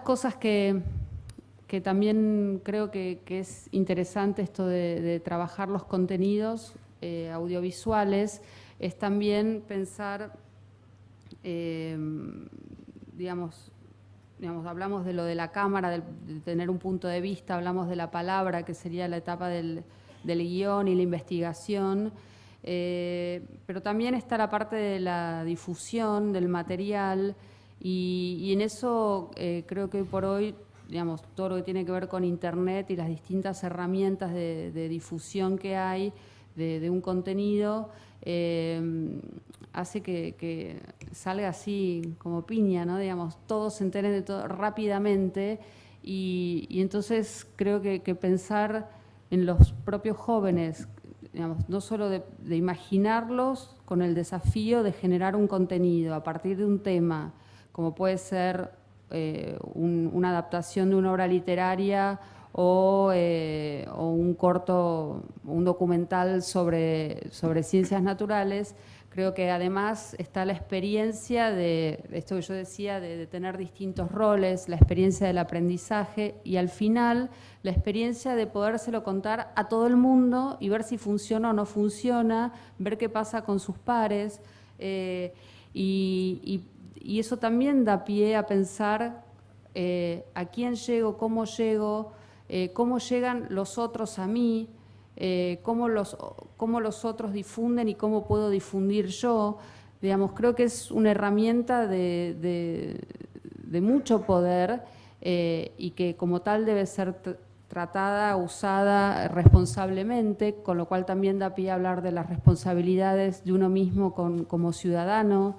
cosas que, también creo que, es interesante esto de, trabajar los contenidos eh, audiovisuales, es también pensar, eh, digamos, digamos, hablamos de lo de la cámara, de, tener un punto de vista, hablamos de la palabra, que sería la etapa del, guion y la investigación, eh, pero también está la parte de la difusión del material y, en eso creo que hoy por hoy digamos, todo lo que tiene que ver con Internet y las distintas herramientas de, difusión que hay de, un contenido, eh, hace que, salga así como piña, ¿no? Digamos, todos se enteren de todo rápidamente y, entonces creo que, pensar en los propios jóvenes, digamos, no solo de imaginarlos con el desafío de generar un contenido a partir de un tema, como puede ser eh, una adaptación de una obra literaria eh, o, un corto, un documental sobre, ciencias naturales, creo que además está la experiencia de, esto que yo decía, de, tener distintos roles, la experiencia del aprendizaje y al final la experiencia de podérselo contar a todo el mundo y ver si funciona o no funciona, ver qué pasa con sus pares eh, y eso también da pie a pensar eh, a quién llego, cómo llego, eh, cómo llegan los otros a mí, eh, cómo, los, cómo los otros difunden y cómo puedo difundir yo. Digamos, creo que es una herramienta de, mucho poder y que como tal debe ser tratada, usada responsablemente, con lo cual también da pie a hablar de las responsabilidades de uno mismo como ciudadano,